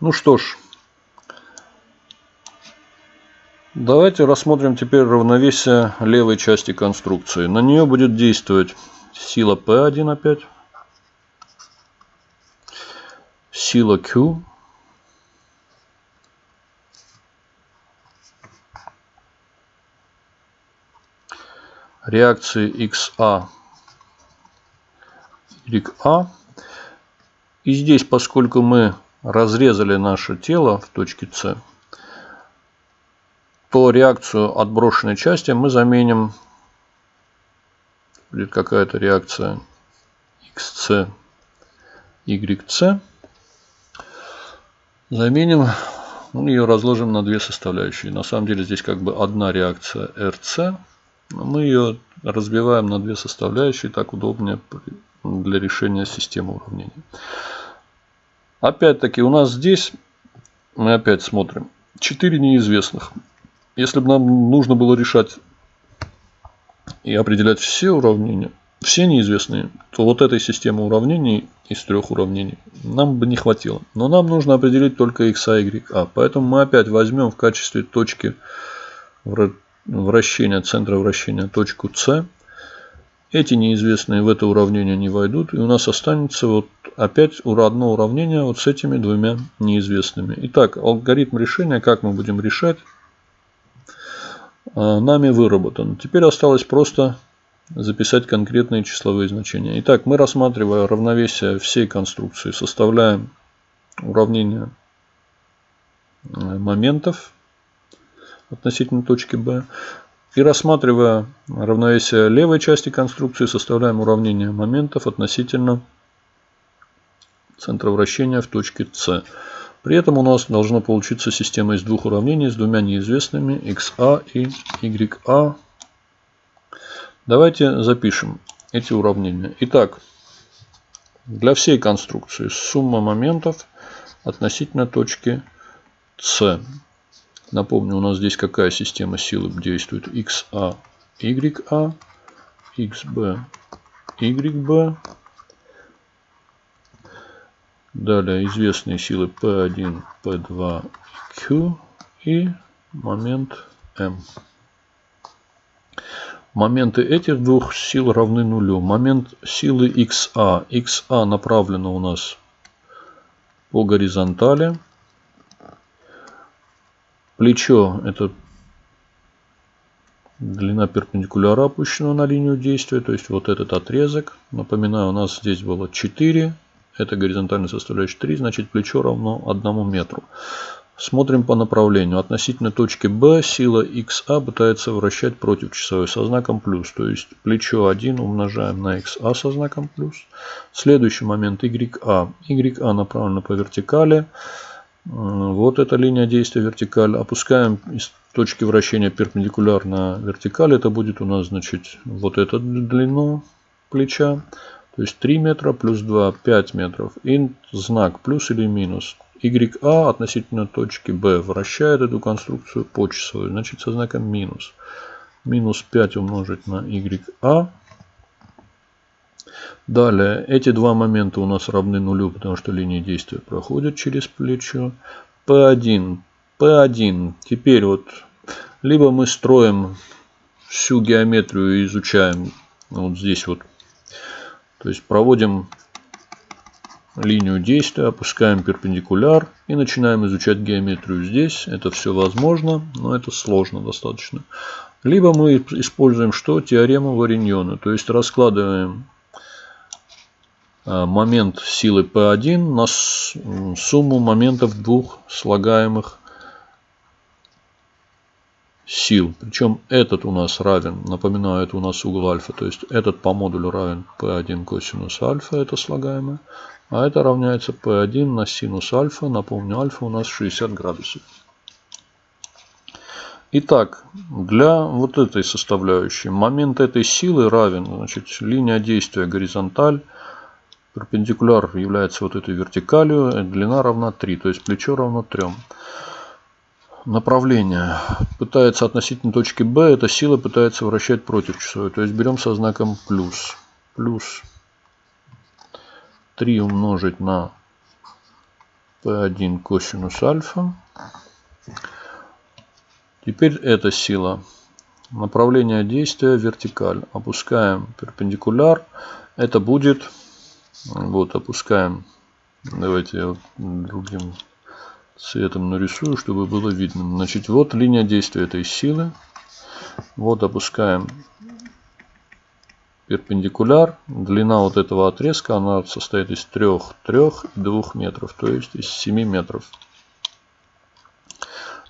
Ну что ж, давайте рассмотрим теперь равновесие левой части конструкции. На нее будет действовать сила P1 опять, сила Q, реакции XA, YA. И здесь, поскольку мы разрезали наше тело в точке С, то реакцию отброшенной части мы заменим. Будет какая-то реакция XC, YC. Заменим, ну, ее разложим на две составляющие. На самом деле здесь как бы одна реакция RC. Мы ее разбиваем на две составляющие, так удобнее для решения системы уравнений. Опять-таки у нас здесь, мы опять смотрим, 4 неизвестных. Если бы нам нужно было решать и определять все уравнения, все неизвестные, то вот этой системы уравнений из трех уравнений нам бы не хватило. Но нам нужно определить только x, y, a. Поэтому мы опять возьмем в качестве точки вращения, центра вращения точку c. Эти неизвестные в это уравнение не войдут. И у нас останется вот опять одно уравнение вот с этими двумя неизвестными. Итак, алгоритм решения, как мы будем решать, а, нами выработан. Теперь осталось просто записать конкретные числовые значения. Итак, мы рассматривая равновесие всей конструкции, составляем уравнение э, моментов относительно точки B. И рассматривая равновесие левой части конструкции, составляем уравнение моментов относительно центра вращения в точке С. При этом у нас должна получиться система из двух уравнений с двумя неизвестными xa и ya. Давайте запишем эти уравнения. Итак, для всей конструкции сумма моментов относительно точки С. Напомню, у нас здесь какая система силы действует? xa, ya, xb, yb Далее известные силы P1, P2, Q и момент M. Моменты этих двух сил равны нулю. Момент силы XA. XA направлена у нас по горизонтали. Плечо это длина перпендикуляра опущена на линию действия. То есть вот этот отрезок. Напоминаю, у нас здесь было 4 это горизонтальная составляющая 3, значит плечо равно 1 метру. Смотрим по направлению. Относительно точки B сила XA пытается вращать против часовой со знаком плюс. То есть плечо 1 умножаем на XA со знаком плюс. Следующий момент YA. YA направлено по вертикали. Вот эта линия действия вертикаль. Опускаем из точки вращения перпендикулярно вертикали. Это будет у нас значит вот эту длину плеча. То есть 3 метра плюс 2, 5 метров. И знак плюс или минус. YA относительно точки B вращает эту конструкцию по часовой. Значит со знаком минус. Минус 5 умножить на YA. Далее, эти два момента у нас равны нулю, потому что линия действия проходит через плечо. P1. P1. Теперь вот, либо мы строим всю геометрию и изучаем вот здесь вот то есть проводим линию действия, опускаем перпендикуляр и начинаем изучать геометрию здесь. Это все возможно, но это сложно достаточно. Либо мы используем что? Теорему Вариньона. То есть раскладываем момент силы P1 на сумму моментов двух слагаемых сил. Причем этот у нас равен, напоминаю, это у нас угол альфа. То есть этот по модулю равен P1 косинус альфа, это слагаемое. А это равняется P1 на синус альфа. Напомню, альфа у нас 60 градусов. Итак, для вот этой составляющей момент этой силы равен, значит, линия действия горизонталь, перпендикуляр является вот этой вертикалью, длина равна 3, то есть плечо равно 3 направление пытается относительно точки B, эта сила пытается вращать против часовой. То есть берем со знаком плюс. Плюс 3 умножить на P1 косинус альфа. Теперь эта сила. Направление действия вертикаль. Опускаем перпендикуляр. Это будет, вот опускаем, давайте я другим цветом нарисую, чтобы было видно. Значит, вот линия действия этой силы. Вот опускаем перпендикуляр. Длина вот этого отрезка, она состоит из 3, 3 и 2 метров, то есть из 7 метров.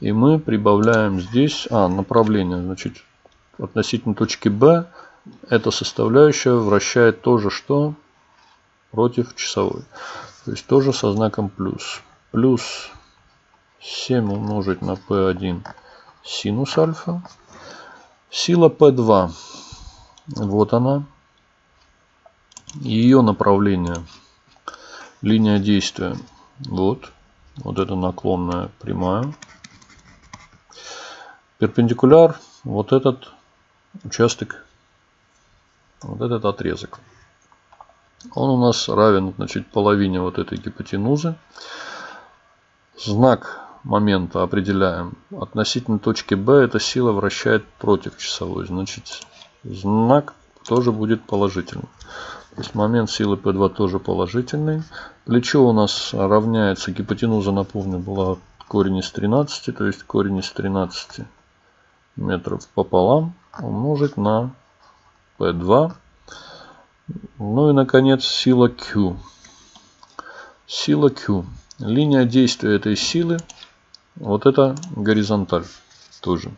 И мы прибавляем здесь, а, направление, значит, относительно точки B, эта составляющая вращает тоже что? Против часовой. То есть тоже со знаком плюс. Плюс 7 умножить на P1 синус альфа. Сила P2 вот она. Ее направление. Линия действия. Вот. Вот это наклонная прямая. Перпендикуляр. Вот этот участок. Вот этот отрезок. Он у нас равен значит, половине вот этой гипотенузы. Знак момента определяем. Относительно точки B эта сила вращает против часовой. Значит, знак тоже будет положительным. То есть момент силы P2 тоже положительный. Плечо у нас равняется, гипотенуза, напомню, была корень из 13, то есть корень из 13 метров пополам умножить на P2. Ну и, наконец, сила Q. Сила Q. Линия действия этой силы, вот это горизонталь тоже.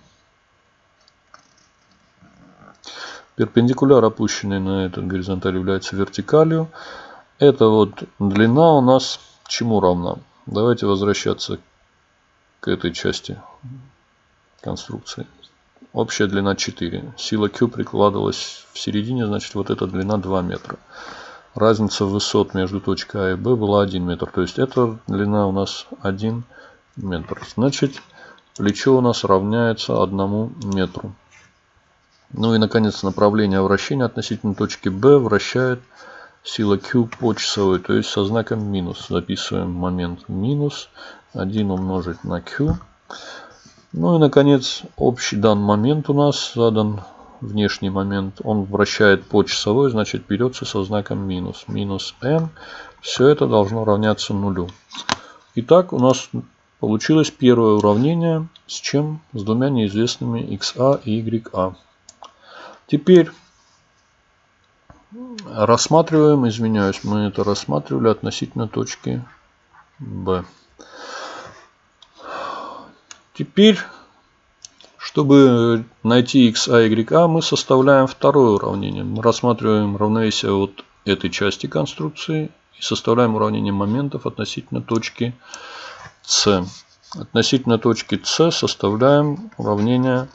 Перпендикуляр, опущенный на этот горизонталь, является вертикалью. Это вот длина у нас чему равна? Давайте возвращаться к этой части конструкции. Общая длина 4. Сила Q прикладывалась в середине, значит вот эта длина 2 метра. Разница высот между точкой А и Б была 1 метр. То есть эта длина у нас 1 метр. Значит плечо у нас равняется 1 метру. Ну и, наконец, направление вращения относительно точки B вращает сила Q по часовой, то есть со знаком минус. Записываем момент минус 1 умножить на Q. Ну и, наконец, общий дан момент у нас задан внешний момент. Он вращает по часовой, значит, берется со знаком минус. Минус n. Все это должно равняться нулю. Итак, у нас получилось первое уравнение. С чем? С двумя неизвестными xa и ya. Теперь рассматриваем, извиняюсь, мы это рассматривали относительно точки B. Теперь, чтобы найти x, a, y, a, мы составляем второе уравнение. Мы рассматриваем равновесие вот этой части конструкции и составляем уравнение моментов относительно точки C. Относительно точки C составляем уравнение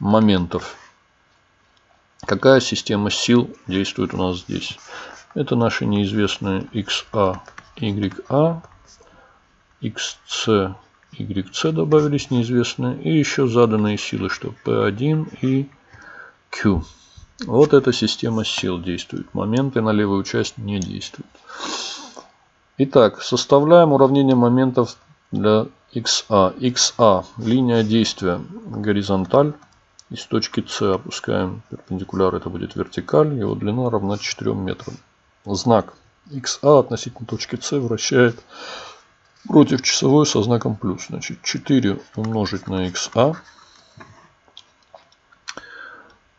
моментов. Какая система сил действует у нас здесь? Это наши неизвестные XA, YA, XC, YC добавились неизвестные. И еще заданные силы, что P1 и Q. Вот эта система сил действует. Моменты на левую часть не действуют. Итак, составляем уравнение моментов для XA. XA – линия действия горизонталь. Из точки С опускаем перпендикуляр, это будет вертикаль, его длина равна 4 метрам. Знак XA относительно точки С вращает против часовой со знаком плюс. Значит 4 умножить на XA.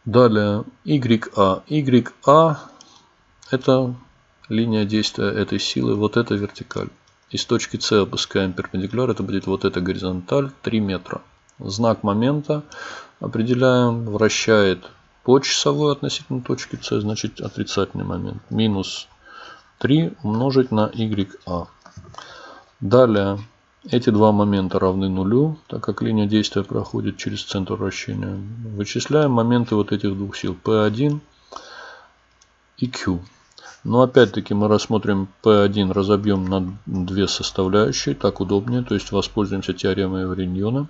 Далее YA. YA это линия действия этой силы, вот это вертикаль. Из точки С опускаем перпендикуляр, это будет вот эта горизонталь 3 метра. Знак момента определяем, вращает по часовой относительно точки С, значит отрицательный момент. Минус 3 умножить на YA. Далее, эти два момента равны нулю, так как линия действия проходит через центр вращения. Вычисляем моменты вот этих двух сил P1 и Q. Но опять-таки мы рассмотрим P1, разобьем на две составляющие, так удобнее, то есть воспользуемся теоремой Вариньона.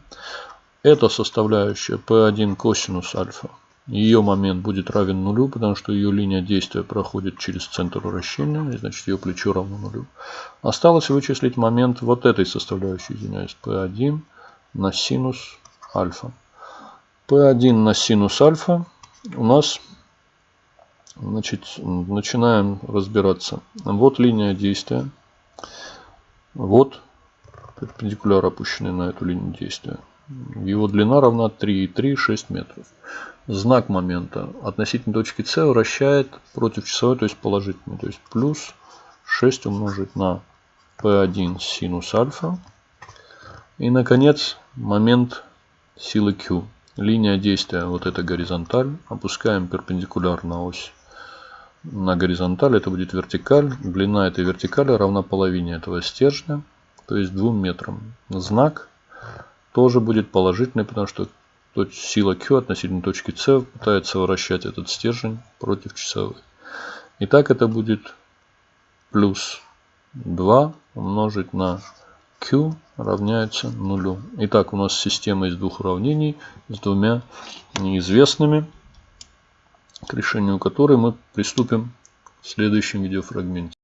Это составляющая P1 косинус альфа ее момент будет равен нулю, потому что ее линия действия проходит через центр вращения, и значит ее плечо равно нулю. Осталось вычислить момент вот этой составляющей, извиняюсь, P1 на синус альфа. P1 на синус альфа у нас, значит, начинаем разбираться. Вот линия действия, вот перпендикуляр опущенный на эту линию действия. Его длина равна 3,3, 6 метров. Знак момента относительно точки С вращает против часовой, то есть положительный. То есть плюс 6 умножить на P1 синус альфа. И, наконец, момент силы Q. Линия действия, вот эта горизонталь. Опускаем перпендикуляр на ось на горизонталь. Это будет вертикаль. Длина этой вертикали равна половине этого стержня, то есть 2 метрам. Знак тоже будет положительный, потому что сила Q относительно точки С пытается вращать этот стержень против часовой. Итак, это будет плюс 2 умножить на Q равняется нулю. Итак, у нас система из двух уравнений с двумя неизвестными, к решению которой мы приступим в следующем видеофрагменте.